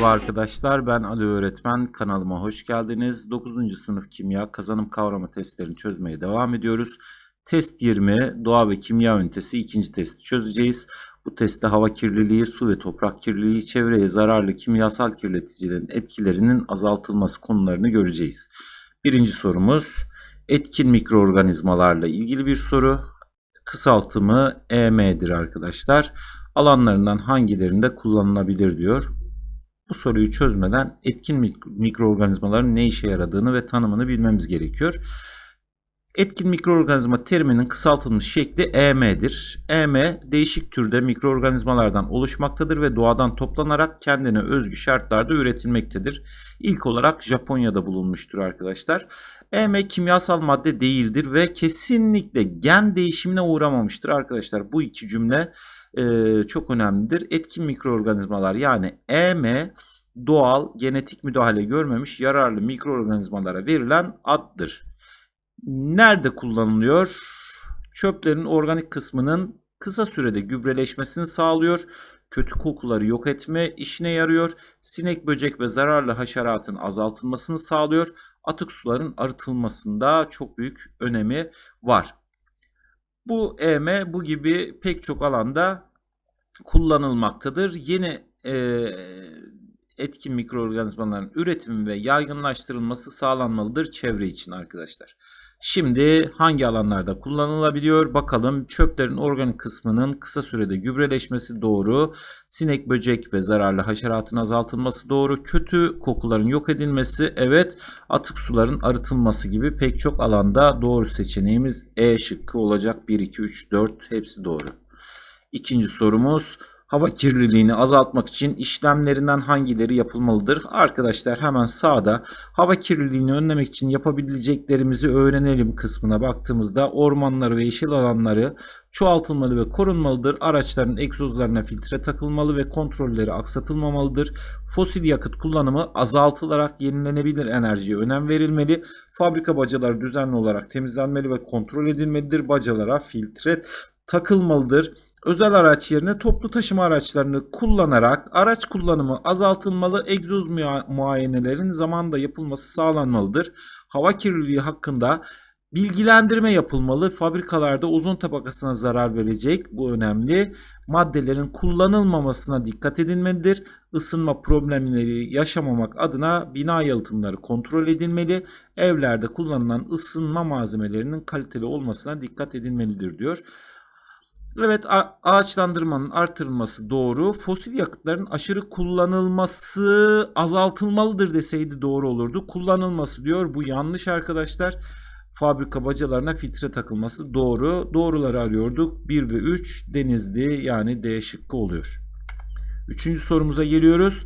Merhaba arkadaşlar ben Ali Öğretmen kanalıma hoş geldiniz. 9. sınıf kimya kazanım kavrama testlerini çözmeye devam ediyoruz. Test 20 doğa ve kimya ünitesi ikinci testi çözeceğiz. Bu testte hava kirliliği, su ve toprak kirliliği, çevreye zararlı kimyasal kirleticilerin etkilerinin azaltılması konularını göreceğiz. Birinci sorumuz etkin mikroorganizmalarla ilgili bir soru. Kısaltımı EM'dir arkadaşlar. Alanlarından hangilerinde kullanılabilir diyor. Bu soruyu çözmeden etkin mik- mikroorganizmaların ne işe yaradığını ve tanımını bilmemiz gerekiyor. Etkin mikroorganizma teriminin kısaltılmış şekli EM'dir. EM değişik türde mikroorganizmalardan oluşmaktadır ve doğadan toplanarak kendine özgü şartlarda üretilmektedir. İlk olarak Japonya'da bulunmuştur arkadaşlar. EM kimyasal madde değildir ve kesinlikle gen değişimine uğramamıştır arkadaşlar. Bu iki cümle e, çok önemlidir. Etkin mikroorganizmalar yani EM doğal genetik müdahale görmemiş yararlı mikroorganizmalara verilen addır. Nerede kullanılıyor? Çöplerin organik kısmının kısa sürede gübreleşmesini sağlıyor. Kötü kokuları yok etme işine yarıyor. Sinek, böcek ve zararlı haşeratın azaltılmasını sağlıyor. Atık suların arıtılmasında çok büyük önemi var. Bu EM bu gibi pek çok alanda kullanılmaktadır. Yeni e, etkin mikroorganizmaların üretimi ve yaygınlaştırılması sağlanmalıdır çevre için arkadaşlar. Şimdi hangi alanlarda kullanılabiliyor? Bakalım çöplerin organik kısmının kısa sürede gübreleşmesi doğru. Sinek, böcek ve zararlı haşeratın azaltılması doğru. Kötü kokuların yok edilmesi evet. Atık suların arıtılması gibi pek çok alanda doğru seçeneğimiz E şıkkı olacak. 1, 2, 3, 4 hepsi doğru. İkinci sorumuz hava kirliliğini azaltmak için işlemlerinden hangileri yapılmalıdır? Arkadaşlar hemen sağda hava kirliliğini önlemek için yapabileceklerimizi öğrenelim kısmına baktığımızda ormanları ve yeşil alanları çoğaltılmalı ve korunmalıdır. Araçların egzozlarına filtre takılmalı ve kontrolleri aksatılmamalıdır. Fosil yakıt kullanımı azaltılarak yenilenebilir enerjiye önem verilmeli. Fabrika bacaları düzenli olarak temizlenmeli ve kontrol edilmelidir. Bacalara filtre takılmalıdır. Özel araç yerine toplu taşıma araçlarını kullanarak araç kullanımı azaltılmalı, egzoz mua- muayenelerin zamanda yapılması sağlanmalıdır. Hava kirliliği hakkında bilgilendirme yapılmalı. Fabrikalarda ozon tabakasına zarar verecek bu önemli. Maddelerin kullanılmamasına dikkat edilmelidir. Isınma problemleri yaşamamak adına bina yalıtımları kontrol edilmeli. Evlerde kullanılan ısınma malzemelerinin kaliteli olmasına dikkat edilmelidir diyor. Evet ağaçlandırmanın artırılması doğru. Fosil yakıtların aşırı kullanılması azaltılmalıdır deseydi doğru olurdu. Kullanılması diyor. Bu yanlış arkadaşlar. Fabrika bacalarına filtre takılması doğru. Doğruları arıyorduk. 1 ve 3 denizli yani D şıkkı oluyor. Üçüncü sorumuza geliyoruz.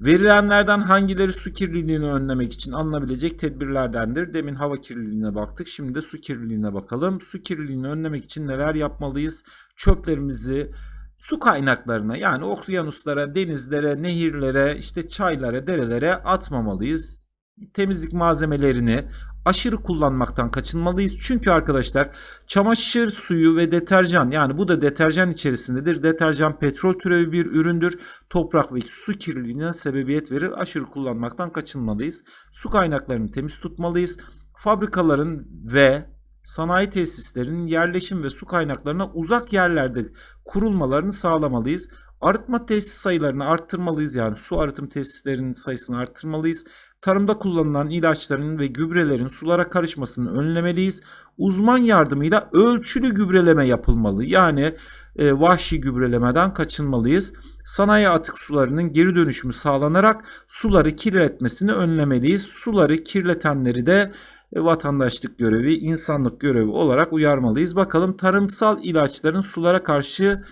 Verilenlerden hangileri su kirliliğini önlemek için alınabilecek tedbirlerdendir? Demin hava kirliliğine baktık. Şimdi de su kirliliğine bakalım. Su kirliliğini önlemek için neler yapmalıyız? Çöplerimizi su kaynaklarına yani okyanuslara, denizlere, nehirlere, işte çaylara, derelere atmamalıyız. Temizlik malzemelerini aşırı kullanmaktan kaçınmalıyız. Çünkü arkadaşlar çamaşır suyu ve deterjan yani bu da deterjan içerisindedir. Deterjan petrol türevi bir üründür. Toprak ve su kirliliğine sebebiyet verir. Aşırı kullanmaktan kaçınmalıyız. Su kaynaklarını temiz tutmalıyız. Fabrikaların ve sanayi tesislerinin yerleşim ve su kaynaklarına uzak yerlerde kurulmalarını sağlamalıyız. Arıtma tesis sayılarını arttırmalıyız. Yani su arıtım tesislerinin sayısını arttırmalıyız. Tarımda kullanılan ilaçların ve gübrelerin sulara karışmasını önlemeliyiz. Uzman yardımıyla ölçülü gübreleme yapılmalı. Yani e, vahşi gübrelemeden kaçınmalıyız. Sanayi atık sularının geri dönüşümü sağlanarak suları kirletmesini önlemeliyiz. Suları kirletenleri de e, vatandaşlık görevi, insanlık görevi olarak uyarmalıyız. Bakalım tarımsal ilaçların sulara karşı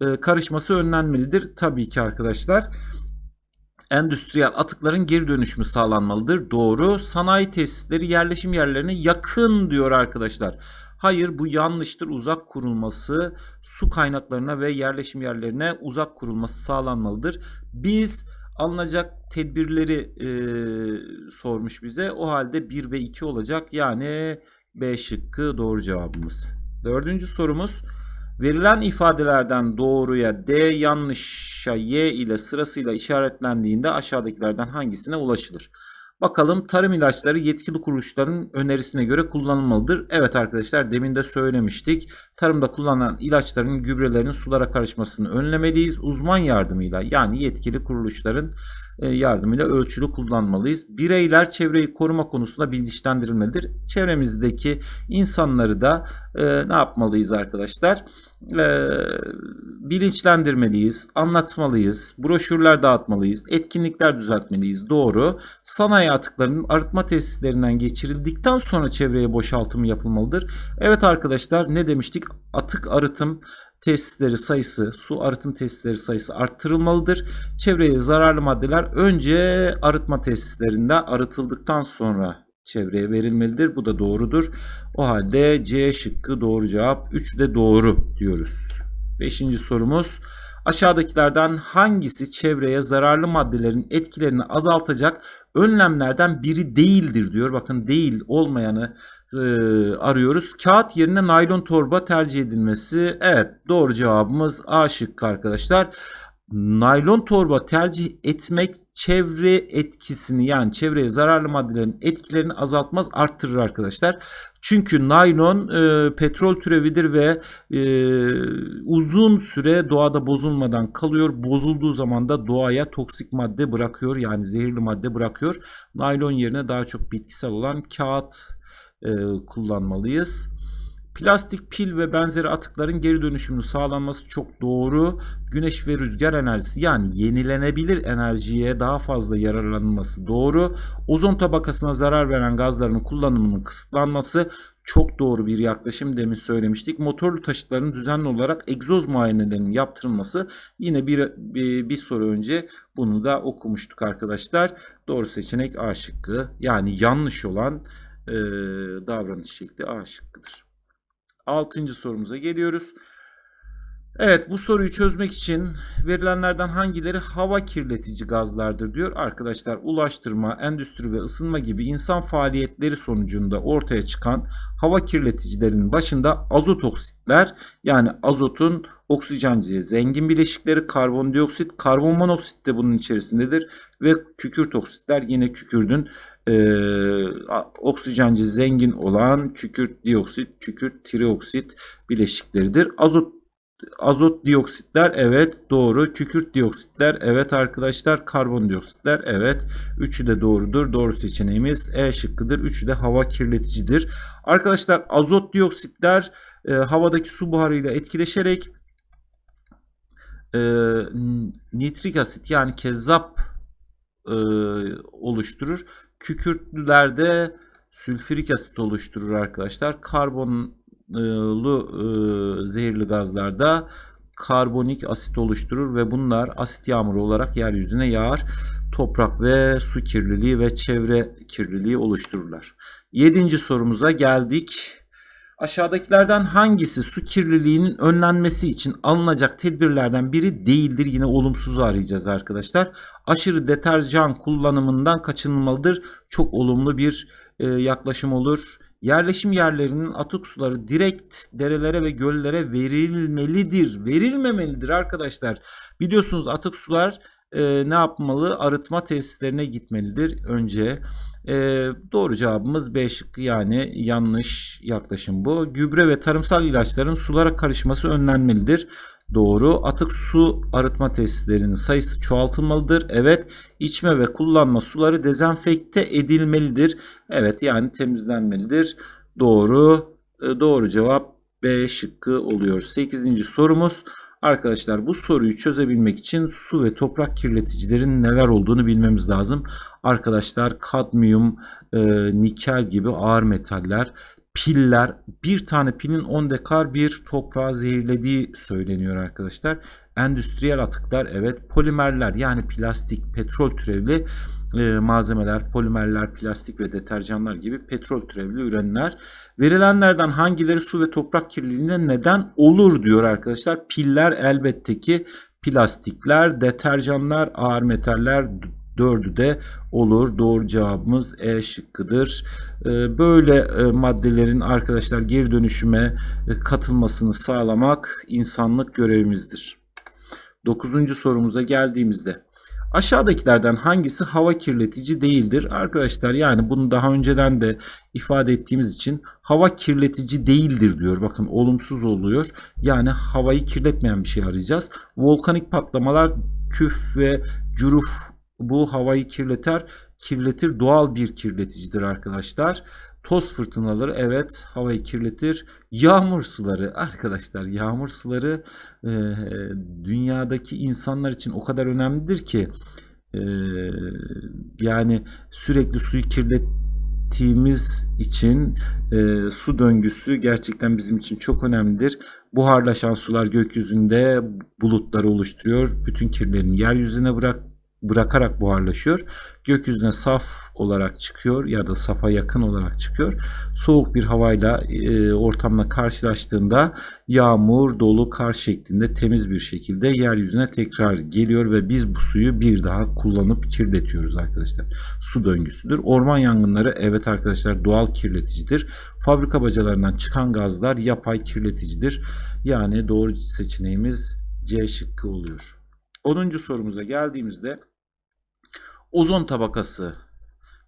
e, karışması önlenmelidir. Tabii ki arkadaşlar endüstriyel atıkların geri dönüşümü sağlanmalıdır. Doğru. Sanayi tesisleri yerleşim yerlerine yakın diyor arkadaşlar. Hayır bu yanlıştır. Uzak kurulması, su kaynaklarına ve yerleşim yerlerine uzak kurulması sağlanmalıdır. Biz alınacak tedbirleri e, sormuş bize. O halde 1 ve 2 olacak. Yani B şıkkı doğru cevabımız. Dördüncü sorumuz. Verilen ifadelerden doğruya D, yanlışa Y ile sırasıyla işaretlendiğinde aşağıdakilerden hangisine ulaşılır? Bakalım tarım ilaçları yetkili kuruluşların önerisine göre kullanılmalıdır. Evet arkadaşlar demin de söylemiştik. Tarımda kullanılan ilaçların gübrelerin sulara karışmasını önlemeliyiz. Uzman yardımıyla yani yetkili kuruluşların yardımıyla ölçülü kullanmalıyız. Bireyler çevreyi koruma konusunda bilinçlendirilmelidir. Çevremizdeki insanları da e, ne yapmalıyız arkadaşlar? E, bilinçlendirmeliyiz, anlatmalıyız, broşürler dağıtmalıyız, etkinlikler düzeltmeliyiz. Doğru. Sanayi atıklarının arıtma tesislerinden geçirildikten sonra çevreye boşaltımı yapılmalıdır. Evet arkadaşlar ne demiştik? Atık arıtım tesisleri sayısı, su arıtım tesisleri sayısı arttırılmalıdır. Çevreye zararlı maddeler önce arıtma tesislerinde arıtıldıktan sonra çevreye verilmelidir. Bu da doğrudur. O halde C şıkkı doğru cevap. 3 de doğru diyoruz. Beşinci sorumuz. Aşağıdakilerden hangisi çevreye zararlı maddelerin etkilerini azaltacak önlemlerden biri değildir diyor. Bakın değil olmayanı e, arıyoruz. Kağıt yerine naylon torba tercih edilmesi. Evet doğru cevabımız A şıkkı arkadaşlar. Naylon torba tercih etmek çevre etkisini yani çevreye zararlı maddelerin etkilerini azaltmaz arttırır arkadaşlar. Çünkü naylon e, petrol türevidir ve e, uzun süre doğada bozulmadan kalıyor. Bozulduğu zaman da doğaya toksik madde bırakıyor yani zehirli madde bırakıyor. Naylon yerine daha çok bitkisel olan kağıt e, kullanmalıyız. Plastik pil ve benzeri atıkların geri dönüşümünün sağlanması çok doğru. Güneş ve rüzgar enerjisi yani yenilenebilir enerjiye daha fazla yararlanılması doğru. Ozon tabakasına zarar veren gazların kullanımının kısıtlanması çok doğru bir yaklaşım demin söylemiştik. Motorlu taşıtların düzenli olarak egzoz muayenelerinin yaptırılması yine bir, bir, bir soru önce bunu da okumuştuk arkadaşlar. Doğru seçenek A şıkkı yani yanlış olan e, davranış şekli A şıkkıdır. Altıncı sorumuza geliyoruz. Evet bu soruyu çözmek için verilenlerden hangileri hava kirletici gazlardır diyor. Arkadaşlar ulaştırma, endüstri ve ısınma gibi insan faaliyetleri sonucunda ortaya çıkan hava kirleticilerinin başında azot oksitler yani azotun oksijenci zengin bileşikleri karbondioksit, karbon monoksit de bunun içerisindedir ve kükürt oksitler yine kükürdün e, oksijenci zengin olan kükürt dioksit, kükürt trioksit bileşikleridir. Azot azot dioksitler evet doğru. Kükürt dioksitler evet arkadaşlar. Karbondioksitler evet. Üçü de doğrudur. Doğru seçeneğimiz E şıkkıdır. Üçü de hava kirleticidir. Arkadaşlar azot dioksitler e, havadaki su buharıyla etkileşerek e, nitrik asit yani kezzap e, oluşturur. Kükürtlülerde sülfürik asit oluşturur arkadaşlar. Karbonlu e, zehirli gazlarda karbonik asit oluşturur ve bunlar asit yağmuru olarak yeryüzüne yağar. Toprak ve su kirliliği ve çevre kirliliği oluştururlar. Yedinci sorumuza geldik. Aşağıdakilerden hangisi su kirliliğinin önlenmesi için alınacak tedbirlerden biri değildir? Yine olumsuz arayacağız arkadaşlar. Aşırı deterjan kullanımından kaçınılmalıdır. Çok olumlu bir e, yaklaşım olur. Yerleşim yerlerinin atık suları direkt derelere ve göllere verilmelidir. Verilmemelidir arkadaşlar. Biliyorsunuz atık sular e, ne yapmalı? Arıtma tesislerine gitmelidir önce. E, doğru cevabımız B şıkkı yani yanlış yaklaşım bu. Gübre ve tarımsal ilaçların sulara karışması önlenmelidir. Doğru. Atık su arıtma tesislerinin sayısı çoğaltılmalıdır. Evet. İçme ve kullanma suları dezenfekte edilmelidir. Evet yani temizlenmelidir. Doğru. E, doğru cevap B şıkkı oluyor. 8. sorumuz. Arkadaşlar bu soruyu çözebilmek için su ve toprak kirleticilerin neler olduğunu bilmemiz lazım. Arkadaşlar kadmiyum, e, nikel gibi ağır metaller, piller, bir tane pilin 10 dekar bir toprağı zehirlediği söyleniyor arkadaşlar. Endüstriyel atıklar evet polimerler yani plastik, petrol türevli e, malzemeler, polimerler, plastik ve deterjanlar gibi petrol türevli ürünler. Verilenlerden hangileri su ve toprak kirliliğine neden olur diyor arkadaşlar. Piller elbette ki plastikler, deterjanlar, ağır metaller, dördü de olur. Doğru cevabımız E şıkkıdır. Ee, Böyle e, maddelerin arkadaşlar geri dönüşüme e, katılmasını sağlamak insanlık görevimizdir. Dokuzuncu sorumuza geldiğimizde aşağıdakilerden hangisi hava kirletici değildir? Arkadaşlar yani bunu daha önceden de ifade ettiğimiz için hava kirletici değildir diyor. Bakın olumsuz oluyor. Yani havayı kirletmeyen bir şey arayacağız. Volkanik patlamalar küf ve cüruf bu havayı kirleter. Kirletir doğal bir kirleticidir arkadaşlar. Toz fırtınaları evet havayı kirletir. Yağmur suları arkadaşlar yağmur suları e, dünyadaki insanlar için o kadar önemlidir ki e, yani sürekli suyu kirlettiğimiz için e, su döngüsü gerçekten bizim için çok önemlidir. Buharlaşan sular gökyüzünde bulutları oluşturuyor. Bütün kirlerini yeryüzüne bırak bırakarak buharlaşıyor. Gökyüzüne saf olarak çıkıyor ya da safa yakın olarak çıkıyor. Soğuk bir havayla e, ortamla karşılaştığında yağmur, dolu, kar şeklinde temiz bir şekilde yeryüzüne tekrar geliyor ve biz bu suyu bir daha kullanıp kirletiyoruz arkadaşlar. Su döngüsüdür. Orman yangınları evet arkadaşlar doğal kirleticidir. Fabrika bacalarından çıkan gazlar yapay kirleticidir. Yani doğru seçeneğimiz C şıkkı oluyor. 10. sorumuza geldiğimizde ozon tabakası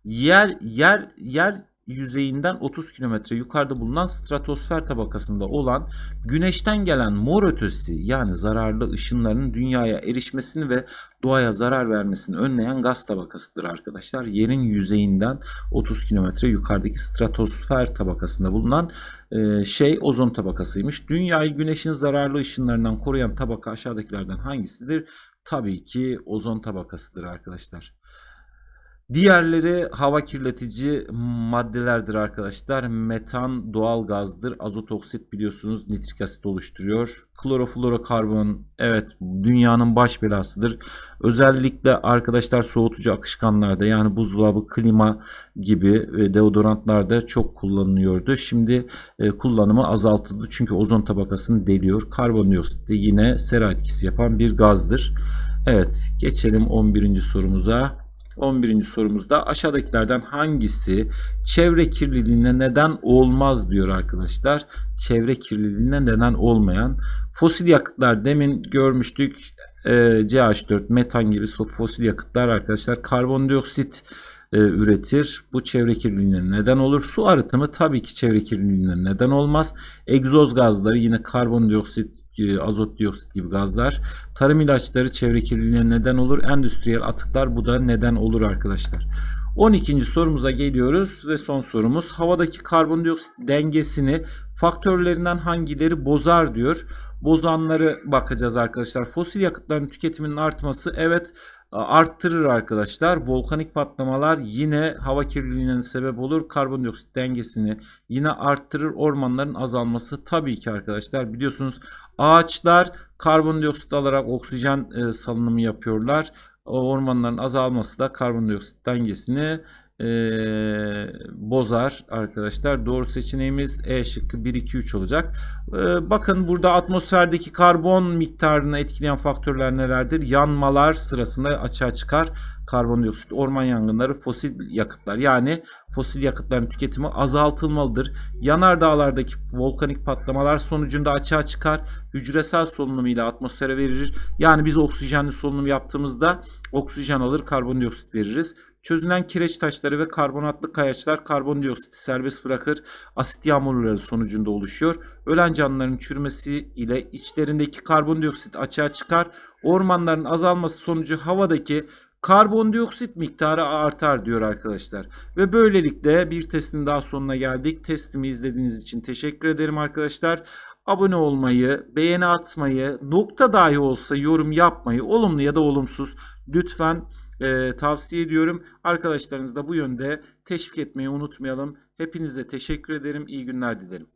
yer yer yer yüzeyinden 30 kilometre yukarıda bulunan stratosfer tabakasında olan güneşten gelen mor ötesi yani zararlı ışınların dünyaya erişmesini ve doğaya zarar vermesini önleyen gaz tabakasıdır arkadaşlar. Yerin yüzeyinden 30 kilometre yukarıdaki stratosfer tabakasında bulunan e, şey ozon tabakasıymış. Dünyayı güneşin zararlı ışınlarından koruyan tabaka aşağıdakilerden hangisidir? Tabii ki ozon tabakasıdır arkadaşlar. Diğerleri hava kirletici maddelerdir arkadaşlar. Metan doğal gazdır. Azot oksit biliyorsunuz nitrik asit oluşturuyor. Kloroflorokarbon evet dünyanın baş belasıdır. Özellikle arkadaşlar soğutucu akışkanlarda yani buzdolabı, klima gibi ve deodorantlarda çok kullanılıyordu. Şimdi e, kullanımı azaltıldı çünkü ozon tabakasını deliyor. Karbondioksit de yine sera etkisi yapan bir gazdır. Evet geçelim 11. sorumuza. 11. sorumuzda aşağıdakilerden hangisi çevre kirliliğine neden olmaz diyor arkadaşlar. Çevre kirliliğine neden olmayan fosil yakıtlar demin görmüştük e, CH4, metan gibi fosil yakıtlar arkadaşlar karbondioksit e, üretir. Bu çevre kirliliğine neden olur. Su arıtımı tabii ki çevre kirliliğine neden olmaz. Egzoz gazları yine karbondioksit azot dioksit gibi gazlar. Tarım ilaçları çevre kirliliğine neden olur. Endüstriyel atıklar bu da neden olur arkadaşlar. 12. sorumuza geliyoruz ve son sorumuz havadaki karbondioksit dengesini faktörlerinden hangileri bozar diyor. Bozanları bakacağız arkadaşlar. Fosil yakıtların tüketiminin artması evet arttırır arkadaşlar. Volkanik patlamalar yine hava kirliliğine sebep olur. Karbondioksit dengesini yine arttırır. Ormanların azalması tabii ki arkadaşlar biliyorsunuz ağaçlar karbondioksit alarak oksijen e, salınımı yapıyorlar. Ormanların azalması da karbondioksit dengesini e, bozar arkadaşlar. Doğru seçeneğimiz E şıkkı 1 2 3 olacak. E, bakın burada atmosferdeki karbon miktarını etkileyen faktörler nelerdir? Yanmalar sırasında açığa çıkar. Karbondioksit, orman yangınları, fosil yakıtlar. Yani fosil yakıtların tüketimi azaltılmalıdır. Yanardağlardaki volkanik patlamalar sonucunda açığa çıkar. Hücresel solunum ile atmosfere verir. Yani biz oksijenli solunum yaptığımızda oksijen alır, karbondioksit veririz. Çözülen kireç taşları ve karbonatlı kayaçlar karbondioksiti serbest bırakır. Asit yağmurları sonucunda oluşuyor. Ölen canlıların çürümesi ile içlerindeki karbondioksit açığa çıkar. Ormanların azalması sonucu havadaki karbondioksit miktarı artar diyor arkadaşlar. Ve böylelikle bir testin daha sonuna geldik. Testimi izlediğiniz için teşekkür ederim arkadaşlar. Abone olmayı, beğeni atmayı, nokta dahi olsa yorum yapmayı, olumlu ya da olumsuz lütfen e, tavsiye ediyorum. Arkadaşlarınızı da bu yönde teşvik etmeyi unutmayalım. Hepinize teşekkür ederim. İyi günler dilerim.